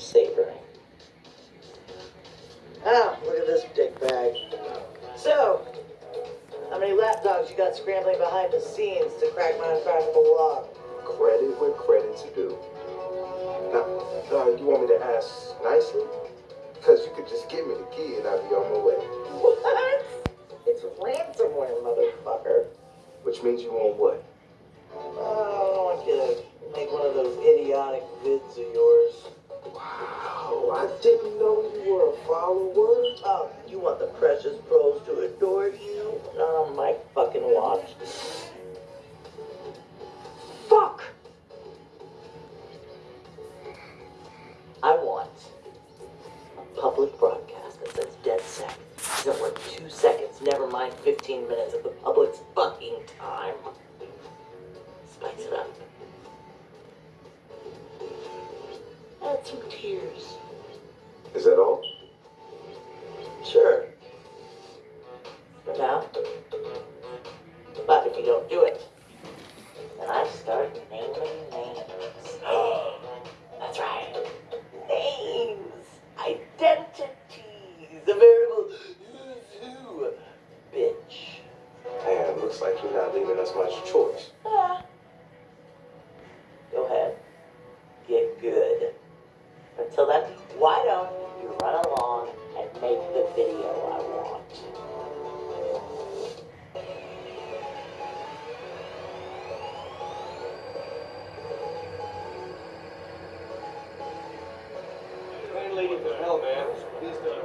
savoring. Oh, look at this dick bag. So, how many lapdogs you got scrambling behind the scenes to crack my unfashionable lock? Credit where credit's due. Now, uh, you want me to ask nicely? Because you could just give me the key and I'd be on my way. What? It's ransomware, motherfucker. Which means you want what? Oh, I want you to make one of those idiotic vids of yours. Wow, I didn't know you were a follower. Oh, you want the precious pros to adore you? On my fucking watch. Fuck! I want a public broadcast that says DedSec. Doesn't work two seconds, never mind 15 minutes of the public's fucking time. Some tears. Is that all? Sure. For now. But if you don't do it, then I start naming names. That's right. Names. Identities. A veritable who's. Bitch. Man, looks like you're not leaving us much choice. Ah, hell, man. Please don't.